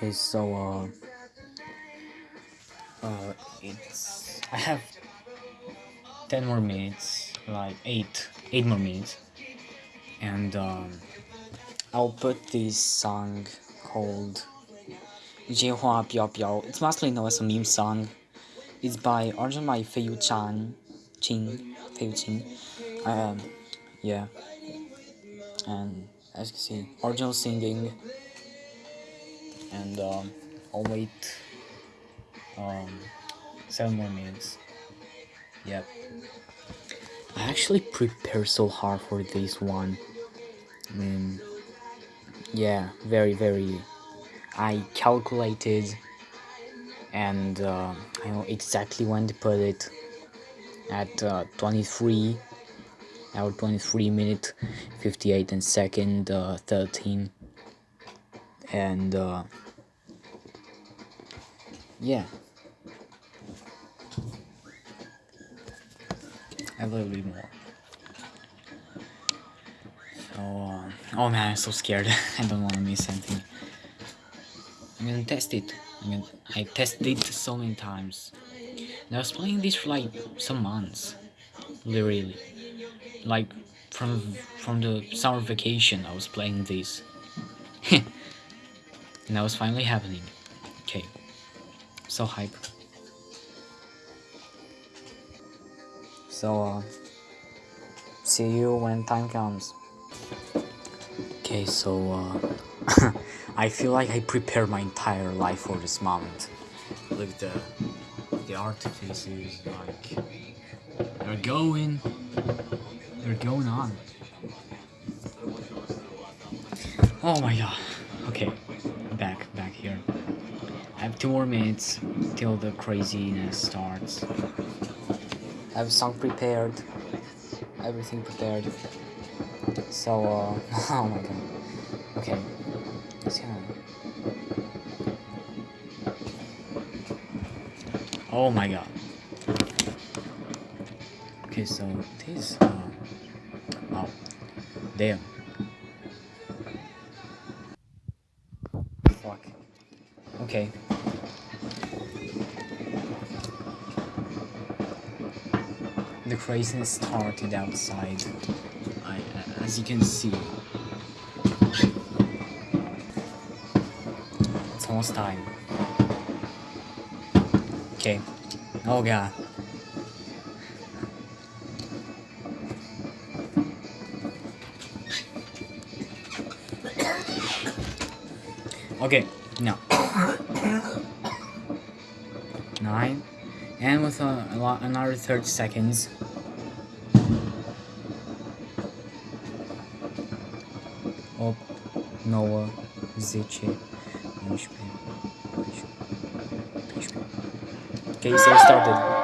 Okay, so, uh, uh, it's, I have 10 more minutes, like 8, 8 more minutes, and, um, I'll put this song called Jehua Piao Piao. It's mostly known as a meme song. It's by Arjun by Feiyu Chan, Chin, Feiyu Chin. Um, yeah. And as you can see, original singing and um, I'll wait um, seven more minutes. Yep. I actually prepared so hard for this one. I mean, yeah, very, very. I calculated and uh, I know exactly when to put it at uh, 23 hour 23 minute 58 and second uh, 13 and uh, yeah. A little bit more. So uh, oh man I'm so scared. I don't want to miss anything. I'm gonna test it. I mean I tested it so many times. And I was playing this for like some months. Literally. Like from from the summer vacation I was playing this And that was finally happening. Okay. So hype. So, uh, see you when time comes. Okay, so, uh, I feel like I prepared my entire life for this moment. Look at the, the artifices, like, they're going, they're going on. Oh my god. Okay two more minutes till the craziness starts. I have a song prepared, everything prepared. So, uh, oh my god. Okay, let's go. Oh my god. Okay, so this, uh, oh, there. Okay. The craziness started outside, I, uh, as you can see. It's almost time. Okay. Oh god. Okay, no. Nine. And with a, a lot, another 30 seconds. Op, Noah, Ziche, Okay, so started.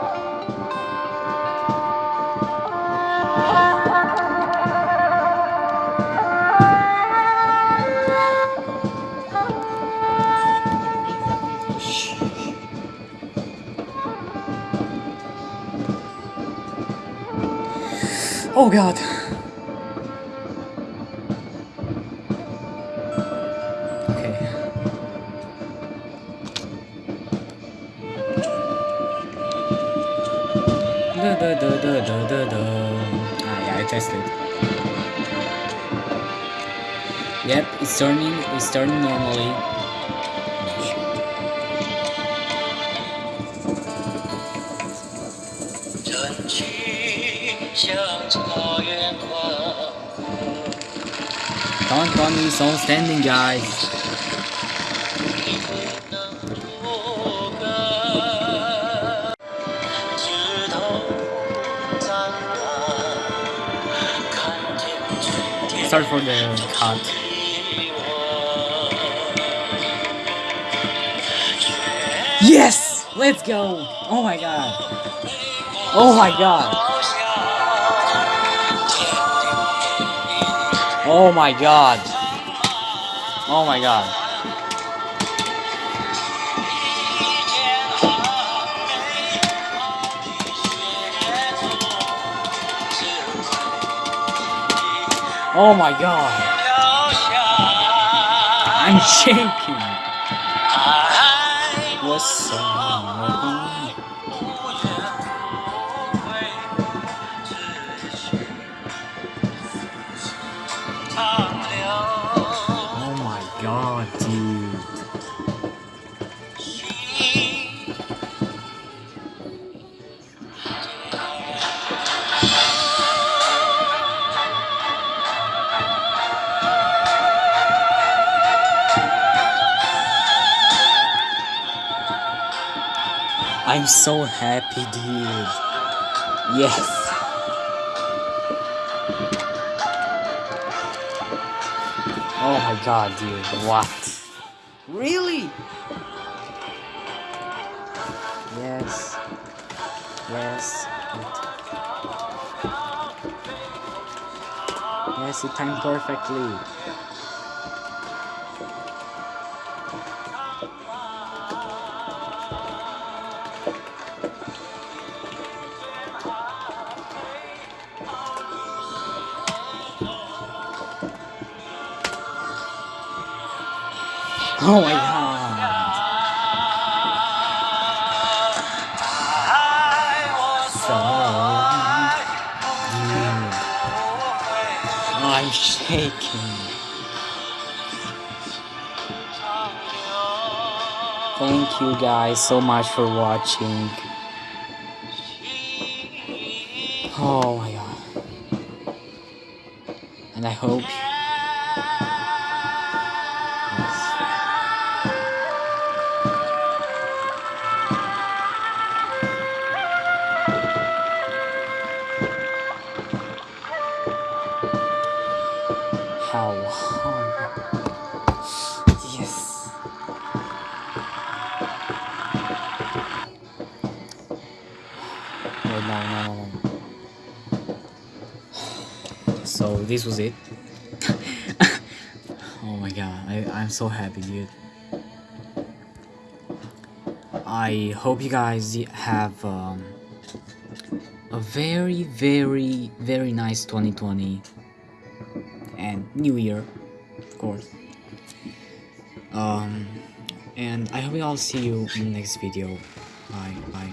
I tested. Yep, it's turning it's turning normally. Don't run me so standing, guys. Sorry for the cut. Yes! Let's go! Oh my god. Oh my god. Oh my god. Oh my god. Oh my god. I'm shaking. I'm so happy, dude. Yes. Oh my god, dude. What? Really? Yes. Yes. Yes, it timed perfectly. Oh my god. So. I'm shaking. Thank you guys so much for watching. Oh my god. And I hope how yes no, no, no, no. so this was it? Oh my god I, I'm so happy dude. I hope you guys have um, a very very very nice 2020 and New Year, of course. Um, and I hope we all see you in the next video. Bye, bye.